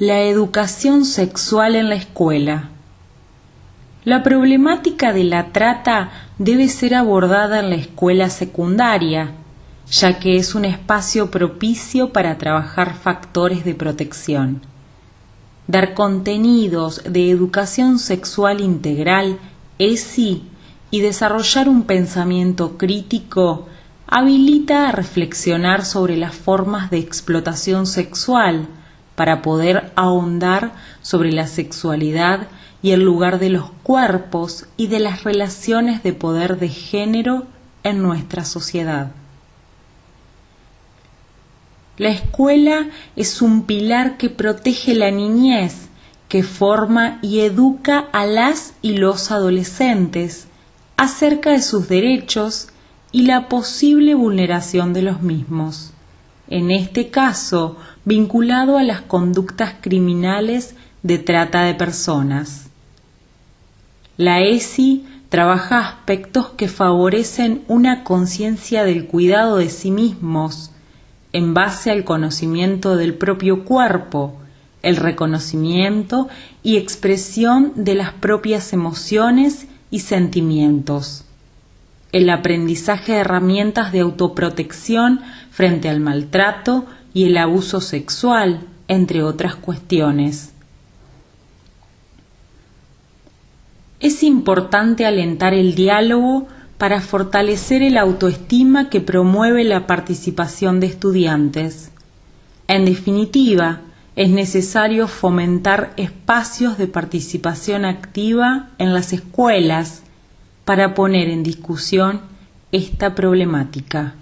La educación sexual en la escuela. La problemática de la trata debe ser abordada en la escuela secundaria, ya que es un espacio propicio para trabajar factores de protección. Dar contenidos de educación sexual integral, ESI, y desarrollar un pensamiento crítico habilita a reflexionar sobre las formas de explotación sexual para poder ahondar sobre la sexualidad y el lugar de los cuerpos y de las relaciones de poder de género en nuestra sociedad. La escuela es un pilar que protege la niñez, que forma y educa a las y los adolescentes acerca de sus derechos y la posible vulneración de los mismos, en este caso vinculado a las conductas criminales de trata de personas. La ESI trabaja aspectos que favorecen una conciencia del cuidado de sí mismos, en base al conocimiento del propio cuerpo, el reconocimiento y expresión de las propias emociones y sentimientos el aprendizaje de herramientas de autoprotección frente al maltrato y el abuso sexual, entre otras cuestiones. Es importante alentar el diálogo para fortalecer el autoestima que promueve la participación de estudiantes. En definitiva, es necesario fomentar espacios de participación activa en las escuelas para poner en discusión esta problemática.